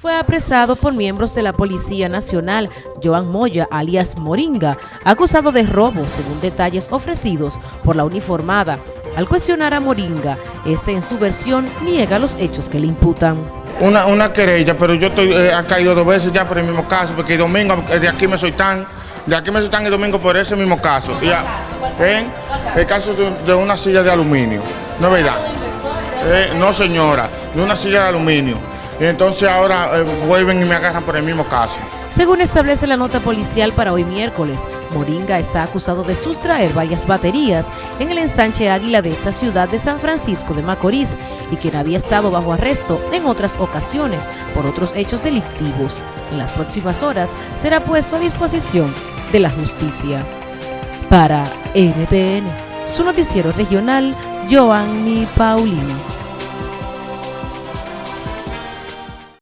fue apresado por miembros de la Policía Nacional, Joan Moya, alias Moringa, acusado de robo, según detalles ofrecidos por la uniformada. Al cuestionar a Moringa, este en su versión niega los hechos que le imputan. Una, una querella, pero yo estoy, eh, ha caído dos veces ya por el mismo caso, porque el domingo eh, de aquí me soy tan, de aquí me soy tan el domingo por ese mismo caso. Ya, ¿eh? El caso de, una silla de aluminio, ¿no es verdad? No señora, de una silla de aluminio entonces ahora eh, vuelven y me agarran por el mismo caso. Según establece la nota policial para hoy miércoles, Moringa está acusado de sustraer varias baterías en el ensanche Águila de esta ciudad de San Francisco de Macorís y quien había estado bajo arresto en otras ocasiones por otros hechos delictivos. En las próximas horas será puesto a disposición de la justicia. Para NTN, su noticiero regional, Joanny Paulino.